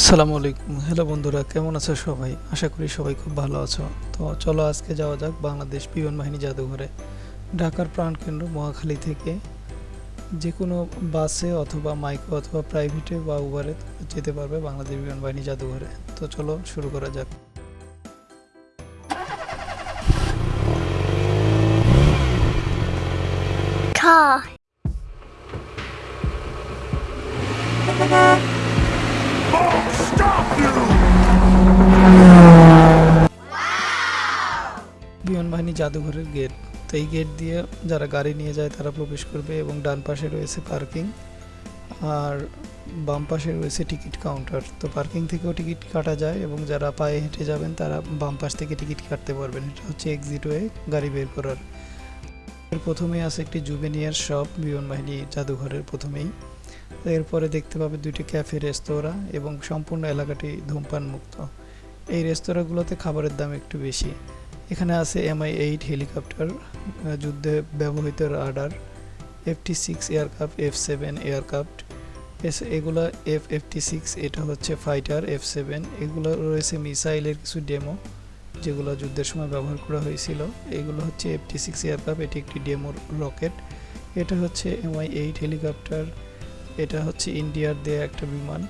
আসসালামু আলাইকুম। হ্যালো বন্ধুরা, কেমন আছো সবাই? আশা করি সবাই খুব ভালো আছো। তো চলো আজকে যাওয়া যাক বাংলাদেশ বিমান বাহিনী জাদুঘরে। ঢাকার প্রাণকেন্দ্র মহাখালী থেকে যে কোনো বাসে অথবা মাইক্রো অথবা প্রাইভেটে বা উবারে যেতে পারবে বাংলাদেশ বিমান বাহিনী জাদুঘরে। তো চলো শুরু করা যাক। বিমান বাহিনী জাদুঘরের গেট তো এই গেট দিয়ে যারা গাড়ি নিয়ে যায়, তারা প্রবেশ করবে এবং ডান পাশে রয়েছে পার্কিং আর বাম পাশে রয়েছে টিকিট কাউন্টার তো পার্কিং থেকেও টিকিট কাটা যায় এবং যারা পায়ে হেঁটে যাবেন, তারা বাম পাশ থেকে টিকিট কাটতে পারবেন। এটা হচ্ছে এক্সিট ওয়ে গাড়ি বের করার। এর প্রথমেই আছে একটি জুবেনিয়ার শপ বিমান বাহিনী জাদুঘরের প্রথমেই। এরপরে দেখতে পাবে দুইটি ক্যাফে রেস্তোরাঁ এবং সম্পূর্ণ এলাকাটি ধূমপান মুক্ত এই রেস্তোরাঁগুলোতে খাবারের দাম একটু বেশি। এখানে আছে এমআই এইট হেলিকপ্টার যুদ্ধে ব্যবহৃত radar FT six aircraft F seven aircraft এগুলো এফ এফটি সিক্স এটা হচ্ছে ফাইটার এফ সেভেন এগুলো রয়েছে মিসাইলের কিছু ডেমো যেগুলো যুদ্ধের সময় ব্যবহার করা হয়েছিল। এগুলো হচ্ছে এফটি সিক্স এয়ারক্রাফট এটি একটি ডেমোর রকেট এটা হচ্ছে এমআই এইট হেলিকপ্টার এটা হচ্ছে ইন্ডিয়ার দেয়া একটা বিমান।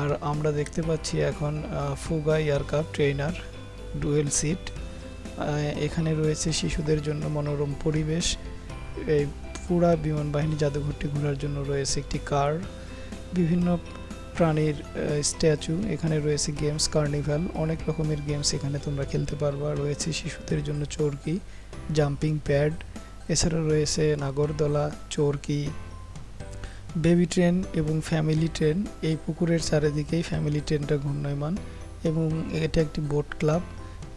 আর আমরা দেখতে পাচ্ছি এখন Fouga aircraft trainer dual seat এখানে রয়েছে শিশুদের জন্য মনোরম পরিবেশ। এই পুরা বিমান বাহিনী জাদুঘরটি ঘোরার জন্য রয়েছে একটি কার। বিভিন্ন প্রাণীর স্ট্যাচু। এখানে রয়েছে গেমস, কার্নিভাল। অনেক রকমের গেমস এখানে তোমরা খেলতে পারবা। রয়েছে শিশুদের জন্য চরকি, জাম্পিং প্যাড। এছাড়া রয়েছে নাগরদোলা, চরকি, বেবি ট্রেন এবং ফ্যামিলি ট্রেন। এই পুকুরের চারিদিকেই ফ্যামিলি ট্রেনটা ঘূর্ণয়মান এবং এটা একটি বোট ক্লাব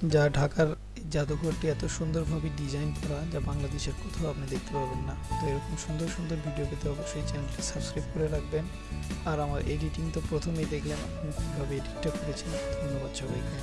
যা ঢাকার জাদুঘরটি এত সুন্দরভাবে ডিজাইন করা যা বাংলাদেশের কোথাও আপনি দেখতে পাবেন না। তো এরকম সুন্দর সুন্দর ভিডিও পেতে অবশ্যই চ্যানেলটি সাবস্ক্রাইব করে রাখবেন। আর আমার এডিটিং তো প্রথমেই দেখলেন আমি কীভাবে এডিটটা করেছি ধন্যবাদ সবাইকে।